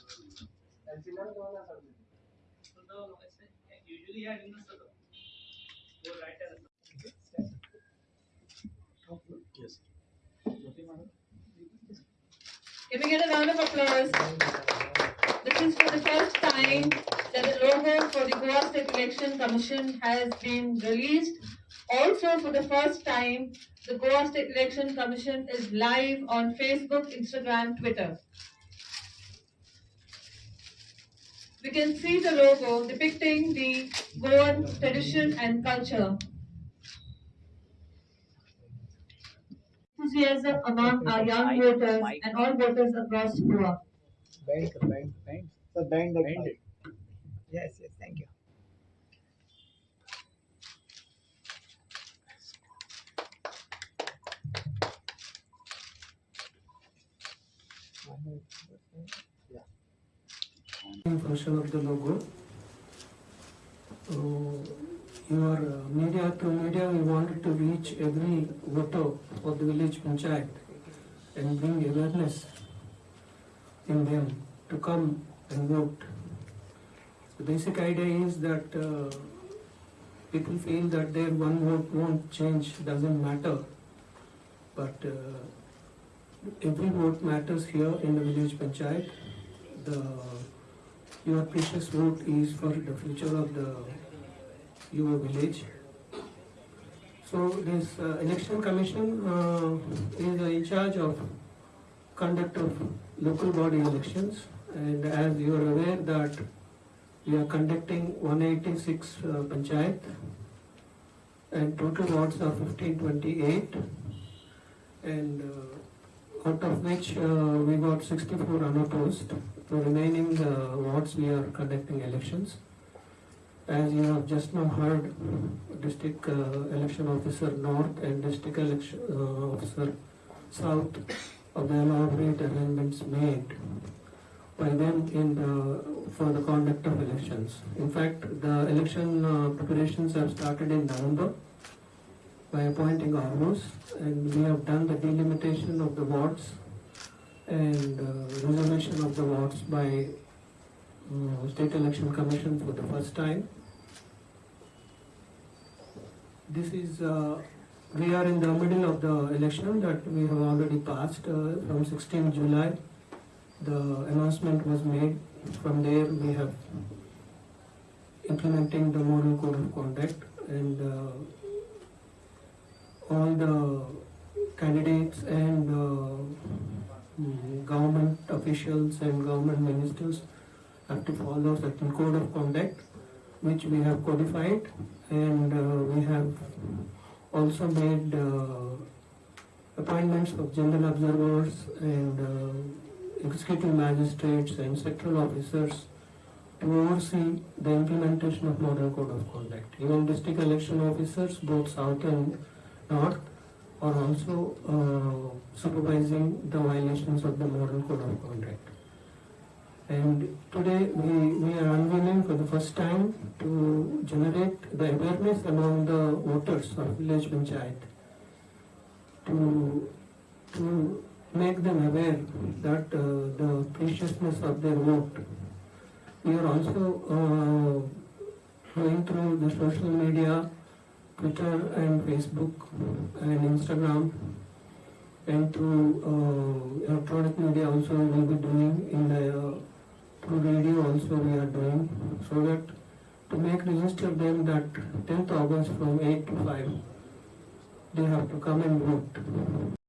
So the go right and Can we get a round of applause? This is for the first time that the logo for the Goa State Election Commission has been released. Also, for the first time, the Goa State Election Commission is live on Facebook, Instagram, Twitter. We can see the logo depicting the Goan tradition and culture. Enthusiasm among our young voters and all voters across Goa. Bend, bend, bend. So bend the Bend pipe. it. Yes, yes, thank you. Function of the logo. Your media, through media, we wanted to reach every voter of the village panchayat and bring awareness in them to come and vote. The basic idea is that uh, people feel that their one vote won't change, doesn't matter. But uh, every vote matters here in the village panchayat. The your precious vote is for the future of the your village. So this uh, election commission uh, is in charge of conduct of local body elections and as you are aware that we are conducting 186 uh, panchayat and total wards are 1528 and uh, out of which uh, we got 64 unopposed. The remaining uh, wards we are conducting elections. As you have just now heard, district uh, election officer north and district election officer south of the elaborate arrangements made by them in the, for the conduct of elections. In fact, the election preparations have started in November by appointing ROs and we have done the delimitation of the wards and uh, reservation of the wards by uh, State Election Commission for the first time. This is, uh, we are in the middle of the election that we have already passed uh, from 16 July. The announcement was made. From there, we have implementing the model code of conduct and uh, all the candidates and uh, government officials and government ministers have to follow certain code of conduct which we have codified and uh, we have also made uh, appointments of general observers and uh, executive magistrates and sectoral officers to oversee the implementation of model code of conduct. Even district election officers, both south and north, are also uh, supervising the violations of the model code of conduct. And today we, we are unveiling for the first time to generate the awareness among the voters of village panchayat to, to make them aware that uh, the preciousness of their vote. We are also uh, going through the social media, Twitter and Facebook and Instagram. And through uh, electronic media also we will be doing. In the uh, through radio also we are doing. So that to make register them that 10th August from 8 to 5 they have to come and vote.